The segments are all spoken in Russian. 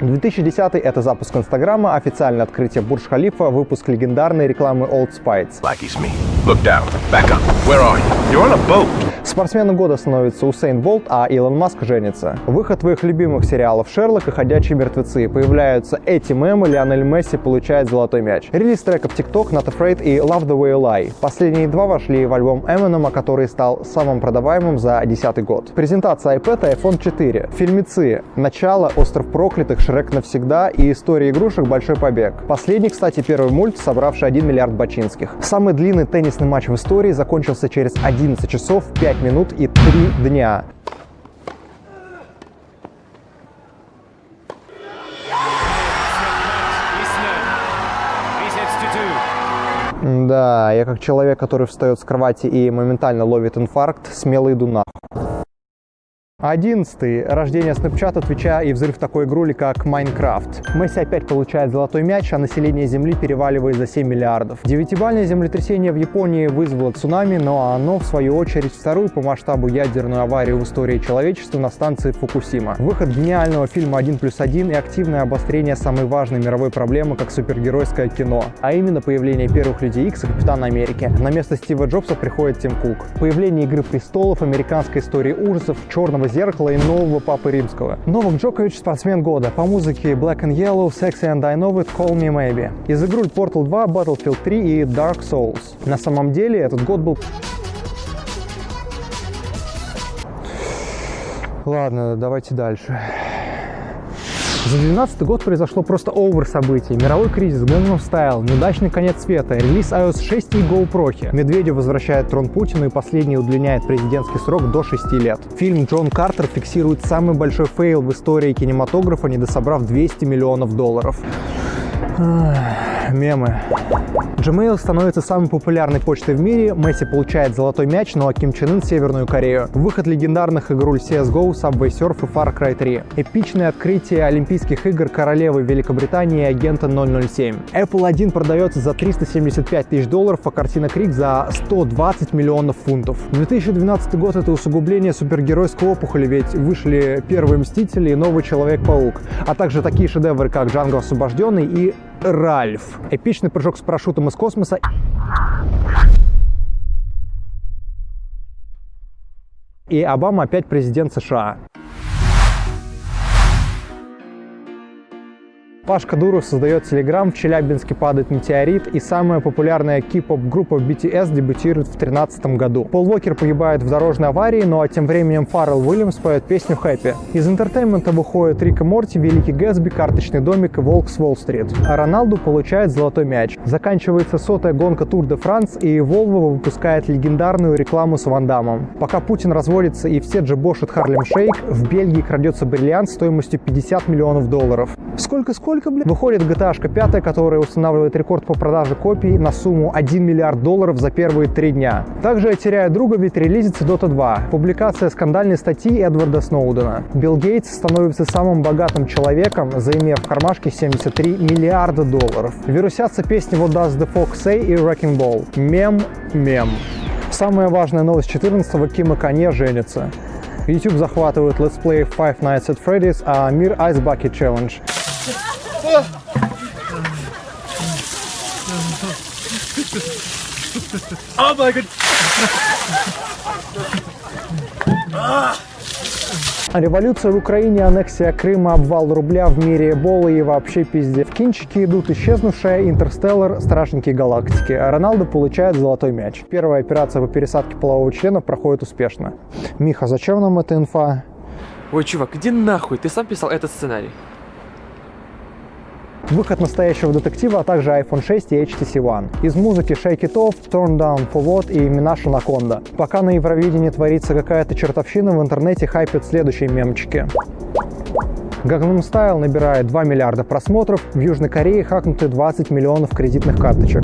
2010 это запуск Инстаграма, официальное открытие Бурдж-Халифа, выпуск легендарной рекламы Old Spice. Blackie's Спортсменом года становится Усейн Болт, а Илон Маск женится. Выход твоих любимых сериалов «Шерлок» и «Ходячие мертвецы». Появляются эти мемы, Лионель Месси получает золотой мяч. Релиз треков TikTok, Not Afraid и Love the Way You Lie. Последние два вошли в альбом Eminem, который стал самым продаваемым за 2010 год. Презентация iPad и iPhone 4. Фильмецы. Начало, Остров проклятых, Шрек навсегда и История игрушек Большой побег. Последний, кстати, первый мульт, собравший 1 миллиард бачинских. Самый длинный теннисный матч в истории закончился через 11 часов, 5 минут и 3 дня. Да, я как человек, который встает с кровати и моментально ловит инфаркт, смело иду нахуй. Одиннадцатый. Рождение Snapchat, Твича и взрыв такой игрули, как Майнкрафт. Месси опять получает золотой мяч, а население Земли переваливает за 7 миллиардов. Девятибальное землетрясение в Японии вызвало цунами, но оно, в свою очередь, вторую по масштабу ядерную аварию в истории человечества на станции Фукусима. Выход гениального фильма «1 плюс 1» и активное обострение самой важной мировой проблемы, как супергеройское кино, а именно появление первых Людей Икс и Капитана Америки. На место Стива Джобса приходит Тим Кук. Появление Игры престолов, американской истории ужасов, черного зеркала и нового Папы Римского. Новак Джокович – спортсмен года. По музыке Black and Yellow, Sexy and I Know It, Call Me Maybe. Из игры Portal 2, Battlefield 3 и Dark Souls. На самом деле этот год был Ладно, давайте дальше. За 2012 год произошло просто over событий. Мировой кризис, Gangnam Style, неудачный конец света, релиз iOS 6 и GoPro. Медведев возвращает трон Путину и последний удлиняет президентский срок до 6 лет. Фильм Джон Картер фиксирует самый большой фейл в истории кинематографа, недособрав 200 миллионов долларов. Мемы. Gmail становится самой популярной почтой в мире, Месси получает золотой мяч, ну а Ким Чен Ын — Северную Корею. Выход легендарных игруль CSGO, Subway Surf и Far Cry 3. Эпичное открытие Олимпийских игр королевы Великобритании и агента 007. Apple 1 продается за 375 тысяч долларов, а картина Крик за 120 миллионов фунтов. 2012 год — это усугубление супергеройской опухоли, ведь вышли первые Мстители и Новый Человек-паук, а также такие шедевры, как Джанго Освобожденный и Ральф. Эпичный прыжок с парашютом из космоса. И Обама опять президент США. Пашка Дуров создает Telegram, в Челябинске падает метеорит, и самая популярная кей-поп группа BTS дебютирует в 2013 году. Пол Уокер погибает в дорожной аварии, ну а тем временем Фаррелл Уильямс поет песню «Happy». Из entertainment а выходит Рик и Морти, Великий Гэтсби, Карточный домик и Волк с Уолл-стрит. А Роналду получает золотой мяч. Заканчивается сотая гонка Тур де Франс, и Volvo выпускает легендарную рекламу с Ван Дамом. Пока Путин разводится и все джебошат Harlem Shake, в Бельгии крадется бриллиант стоимостью 50 миллионов долларов. Сколько-сколько? сколько, блин? Выходит GTA 5, которая устанавливает рекорд по продаже копий на сумму 1 миллиард долларов за первые три дня. Также я теряю друга, ведь релизится Dota 2. Публикация скандальной статьи Эдварда Сноудена. Билл Гейтс становится самым богатым человеком, заимев в кармашке 73 миллиарда долларов. Вирусятся песни What Does the Fox Say и Wrecking Ball. Мем, мем. Самая важная новость 14-го Кима Канье женится. YouTube захватывает Play Five Nights at Freddy's, а мир Ice Bucket Challenge. Oh my god! Революция в Украине, аннексия Крыма, обвал рубля в мире, Эболы и вообще пизде. В кинчики идут исчезнувшая, Интерстеллар, Страшники галактики. А Роналдо получает золотой мяч. Первая операция по пересадке полового члена проходит успешно. Миха, зачем нам эта инфа? Ой, чувак, иди нахуй, ты сам писал этот сценарий. Выход настоящего детектива, а также iPhone 6 и HTC One. Из музыки Shake It Off, Turn Down for What и Минаша Наконда. Пока на Евровидении творится какая-то чертовщина, в интернете хайпят следующие мемчики. Gangnam Style набирает 2 миллиарда просмотров, в Южной Корее хакнуты 20 миллионов кредитных карточек.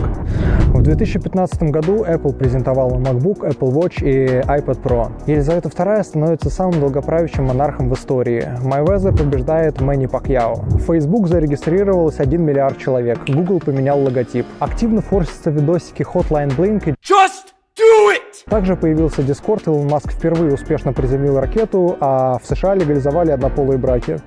В 2015 году Apple презентовала MacBook, Apple Watch и iPad Pro. Елизавета II становится самым долгоправящим монархом в истории. Майвезер побеждает Мэнни Пакьяо. Facebook зарегистрировалось 1 миллиард человек. Google поменял логотип. Активно форсятся видосики Hotline Blink и Just do it! также появился Discord, Илон Маск впервые успешно приземлил ракету, а в США легализовали однополые браки.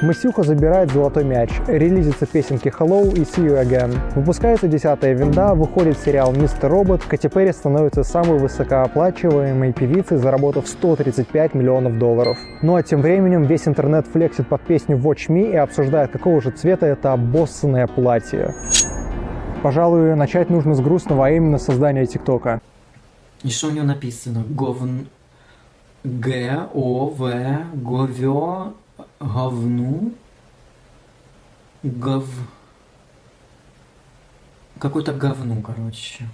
Масюха забирает золотой мяч, релизится песенки Hello и See You Again. Выпускается десятая винда, выходит сериал Мистер Робот, Кэти Перри становится самой высокооплачиваемой певицей, заработав 135 миллионов долларов. Ну а тем временем весь интернет флексит под песню Watch Me и обсуждает, какого же цвета это обоссанное платье. Пожалуй, начать нужно с грустного, а именно создания ТикТока. И что у него написано? Говн... Г, О, В, Говё, говну, гов... Какое-то говну, короче.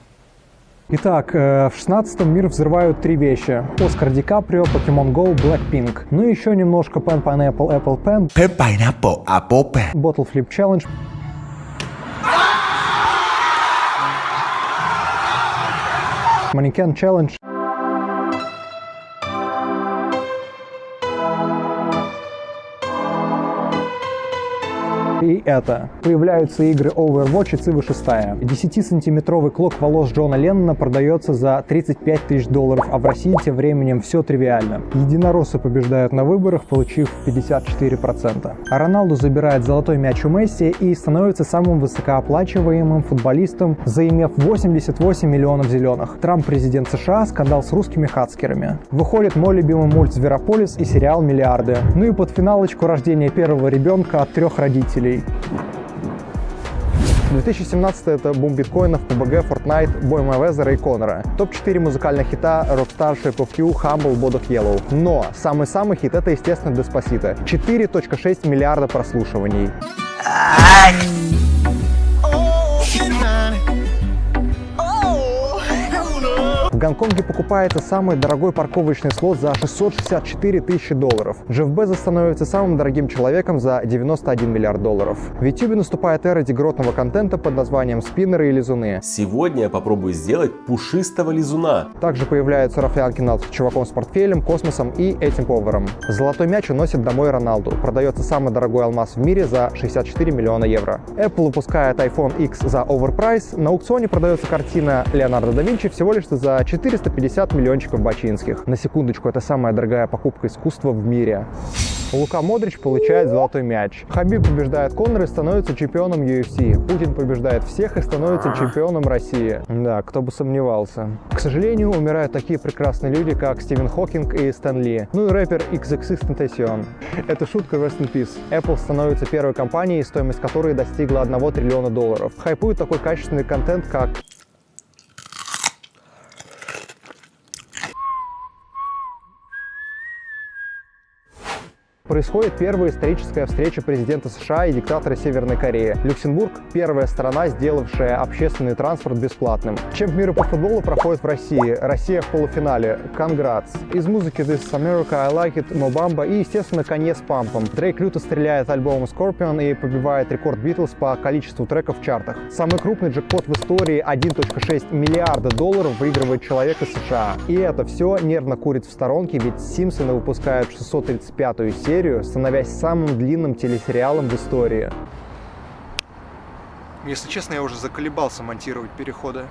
Итак, э, в 16-м мир взрывают три вещи. Оскар Ди Каприо, Pokemon Go, Blackpink. Ну и еще немножко Pen Pineapple Apple Pen, Pen pineapple apple pen. Bottle Flip Challenge, Манекен Challenge. Это. Появляются игры Overwatch и Civ 6. 10-сантиметровый клок волос Джона Леннона продается за 35 тысяч долларов, а в России тем временем все тривиально. Единороссы побеждают на выборах, получив 54%. А Роналду забирает золотой мяч у Месси и становится самым высокооплачиваемым футболистом, заимев 88 миллионов зеленых. Трамп президент США, скандал с русскими хацкерами. Выходит мой любимый мульт «Зверополис» и сериал «Миллиарды». Ну и под финалочку рождения первого ребенка от трех родителей. 2017 это бум биткоинов, PUBG, Fortnite, бой Мэйвезера и Конора. Топ-4 музыкальных хита Rockstar, Shape of You, Humble, Bodak Yellow. Но самый-самый хит это, естественно, Despacito. 4.6 миллиарда прослушиваний. Гонконге покупается самый дорогой парковочный слот за 664 тысячи долларов. Джефф Безос становится самым дорогим человеком за 91 миллиард долларов. В YouTube наступает эра дегротного контента под названием спиннеры и лизуны. Сегодня я попробую сделать пушистого лизуна. Также появляются Рафаэль с чуваком с портфелем, космосом и этим поваром. Золотой мяч уносит домой Роналду. Продается самый дорогой алмаз в мире за 64 миллиона евро. Apple выпускает iPhone X за overprice. На аукционе продается картина Леонардо да Винчи всего лишь за 450 миллиончиков бачинских. На секундочку, это самая дорогая покупка искусства в мире. Лука Модрич получает золотой мяч. Хабиб побеждает Конора и становится чемпионом UFC. Путин побеждает всех и становится чемпионом России. Да, кто бы сомневался. К сожалению, умирают такие прекрасные люди, как Стивен Хокинг и Стэн Ли. Ну и рэпер XXXTentacion. Это шутка Rest in Peace. Apple становится первой компанией, стоимость которой достигла 1 триллиона долларов. Хайпует такой качественный контент, как Происходит первая историческая встреча президента США и диктатора Северной Кореи. Люксембург – первая страна, сделавшая общественный транспорт бесплатным. Чемпионат мира по футболу проходит в России. Россия в полуфинале. Конгратс. Из музыки This is America, I Like It, Mobamba и, естественно, конец пампом. Дрейк люто стреляет альбомом Scorpion и побивает рекорд Битлз по количеству треков в чартах. Самый крупный джекпот в истории 1.6 миллиарда долларов выигрывает человек из США. И это все нервно курит в сторонке, ведь Симпсоны выпускают 635-ю серию серию, становясь самым длинным телесериалом в истории. Если честно, я уже заколебался монтировать переходы.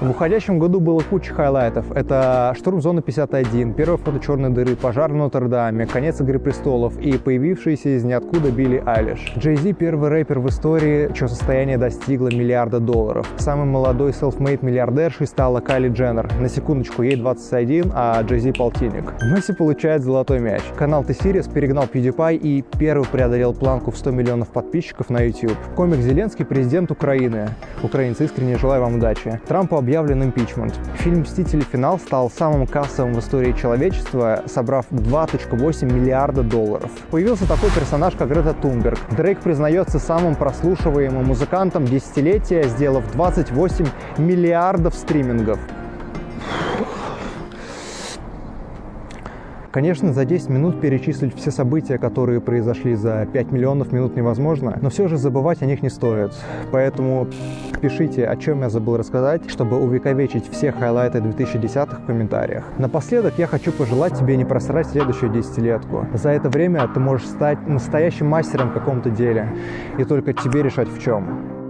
В уходящем году было куча хайлайтов. Это штурм зоны 51, первое фото черной дыры, пожар в Нотр-Даме, конец Игры престолов и появившийся из ниоткуда Билли Айлиш. Джей Зи первый рэпер в истории, чье состояние достигло миллиарда долларов. Самый молодой self-made миллиардершей стала Кайли Дженнер. На секундочку, ей 21, а Джей Зи полтинник. Месси получает золотой мяч. Канал T-Series перегнал PewDiePie и первый преодолел планку в 100 миллионов подписчиков на YouTube. Комик Зеленский президент Украины. Украинцы искренне желаю вам удачи. Трампу объявлен импичмент. Фильм «Мстители. Финал» стал самым кассовым в истории человечества, собрав 2,8 миллиарда долларов. Появился такой персонаж, как Грета Тунберг. Дрейк признается самым прослушиваемым музыкантом десятилетия, сделав 28 миллиардов стримингов. Конечно, за 10 минут перечислить все события, которые произошли за 5 миллионов минут невозможно, но все же забывать о них не стоит. Поэтому пишите, о чем я забыл рассказать, чтобы увековечить все хайлайты 2010-х в комментариях. Напоследок я хочу пожелать тебе не просрать следующую десятилетку. За это время ты можешь стать настоящим мастером в каком-то деле, и только тебе решать в чем.